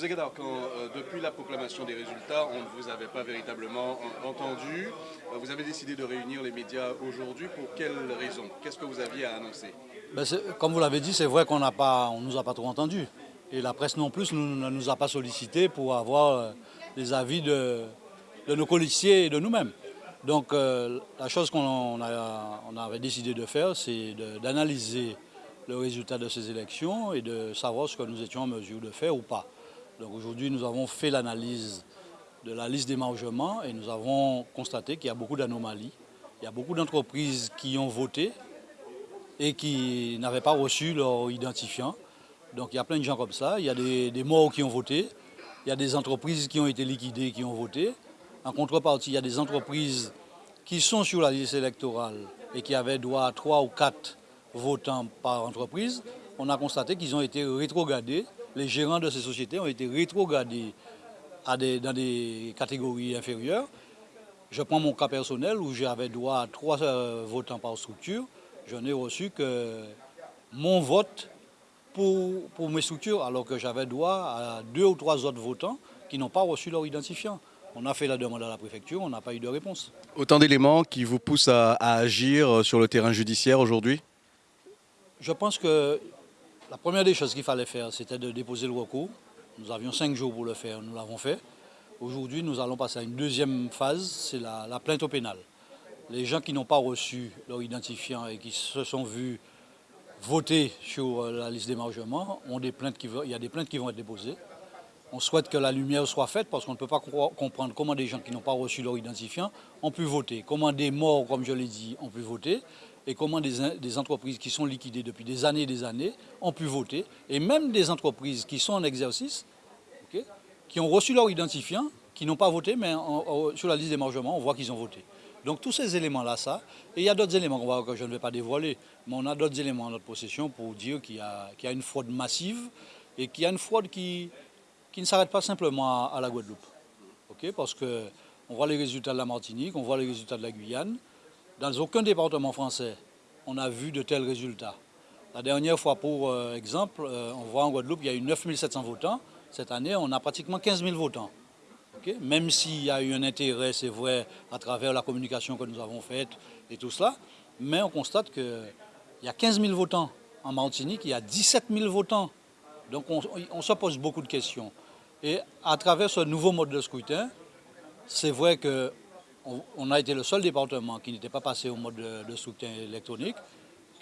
Quand, euh, depuis la proclamation des résultats, on ne vous avait pas véritablement entendu. Euh, vous avez décidé de réunir les médias aujourd'hui. Pour quelles raisons? Qu'est-ce que vous aviez à annoncer? Ben Comme vous l'avez dit, c'est vrai qu'on ne nous a pas trop entendus. Et la presse non plus ne nous a pas sollicité pour avoir euh, les avis de, nos policiers et de nous-mêmes. Donc la chose qu'on on avait décidé de faire, c'est d'analyser le résultat de ces élections et de savoir ce que nous étions en mesure de faire ou pas. Aujourd'hui, nous avons fait l'analyse de la liste d'émargement et nous avons constaté qu'il y a beaucoup d'anomalies. Il y a beaucoup d'entreprises qui ont voté et qui n'avaient pas reçu leur identifiant. Donc il y a plein de gens comme ça. Il y a des, morts qui ont voté. Il y a des entreprises qui ont été liquidées qui ont voté. En contrepartie, il y a des entreprises qui sont sur la liste électorale et qui avaient droit à trois ou quatre votants par entreprise. On a constaté qu'ils ont été rétrogradés les gérants de ces sociétés ont été rétrogradés à dans des catégories inférieures. Je prends mon cas personnel où j'avais droit à trois euh, votants par structure. Je n'ai reçu que mon vote pour, pour mes structures, alors que j'avais droit à deux ou trois autres votants qui n'ont pas reçu leur identifiant. On a fait la demande à la préfecture, on n'a pas eu de réponse. Autant d'éléments qui vous poussent à agir sur le terrain judiciaire aujourd'hui? Je pense que la première des choses qu'il fallait faire, c'était de déposer le recours. Nous avions cinq jours pour le faire, nous l'avons fait. Aujourd'hui, nous allons passer à une deuxième phase, c'est la, plainte au pénal. Les gens qui n'ont pas reçu leur identifiant et qui se sont vus voter sur euh, la liste d'émargement, des il y a des plaintes qui vont être déposées. On souhaite que la lumière soit faite parce qu'on ne peut pas comprendre comment des gens qui n'ont pas reçu leur identifiant ont pu voter, comment des morts, comme je l'ai dit, ont pu voter et comment des, entreprises qui sont liquidées depuis des années et des années ont pu voter, et même des entreprises qui sont en exercice, qui ont reçu leur identifiant, qui n'ont pas voté, mais sur la liste d'émargement, on voit qu'ils ont voté. Donc tous ces éléments-là, ça, et il y a d'autres éléments que je ne vais pas dévoiler, mais on a d'autres éléments en notre possession pour dire qu'il y, a une fraude massive et qu'il y a une fraude qui, qui ne s'arrête pas simplement à, la Guadeloupe. Parce qu'on voit les résultats de la Martinique, on voit les résultats de la Guyane, dans aucun département français, on a vu de tels résultats. La dernière fois, pour euh, exemple, euh, on voit en Guadeloupe, il y a eu 9700 votants. Cette année, on a pratiquement 15 000 votants. Même s'il y a eu un intérêt, c'est vrai, à travers la communication que nous avons faite et tout cela, mais on constate qu'il y a 15 000 votants. En Martinique, il y a 17 000 votants. Donc on, on se pose beaucoup de questions. Et à travers ce nouveau mode de scrutin, c'est vrai que on, a été le seul département qui n'était pas passé au mode de, soutien électronique.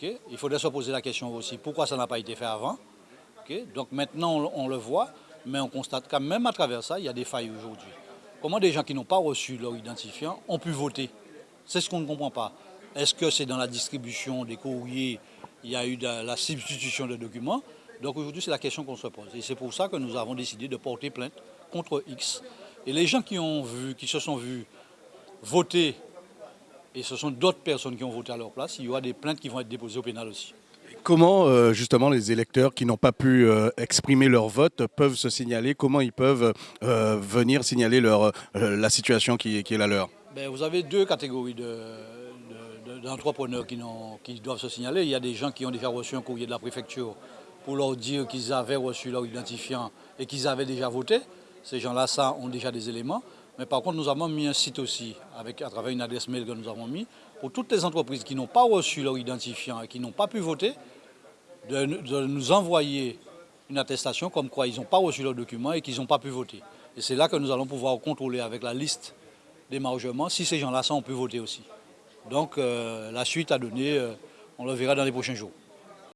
Il faudrait se poser la question aussi, pourquoi ça n'a pas été fait avant Donc maintenant, on, le voit, mais on constate quand même à travers ça, il y a des failles aujourd'hui. Comment des gens qui n'ont pas reçu leur identifiant ont pu voter? C'est ce qu'on ne comprend pas. Est-ce que c'est dans la distribution des courriers, il y a eu la substitution de documents? Donc aujourd'hui, c'est la question qu'on se pose. Et c'est pour ça que nous avons décidé de porter plainte contre X. Et les gens qui, ont vu, qui se sont vus voter, et ce sont d'autres personnes qui ont voté à leur place, il y aura des plaintes qui vont être déposées au pénal aussi. Comment euh, justement les électeurs qui n'ont pas pu euh, exprimer leur vote peuvent se signaler? Comment ils peuvent euh, venir signaler leur, la situation qui, qui, est la leur? Ben, Vous avez deux catégories d'entrepreneurs qui, qui doivent se signaler. Il y a des gens qui ont déjà reçu un courrier de la préfecture pour leur dire qu'ils avaient reçu leur identifiant et qu'ils avaient déjà voté. Ces gens-là, ça, ont déjà des éléments. Mais par contre, nous avons mis un site aussi, avec, à travers une adresse mail que nous avons mis, pour toutes les entreprises qui n'ont pas reçu leur identifiant et qui n'ont pas pu voter, de, nous envoyer une attestation comme quoi ils n'ont pas reçu leur document et qu'ils n'ont pas pu voter. Et c'est là que nous allons pouvoir contrôler avec la liste d'émargement si ces gens-là ont pu voter aussi. Donc euh, la suite à donner, euh, on le verra dans les prochains jours.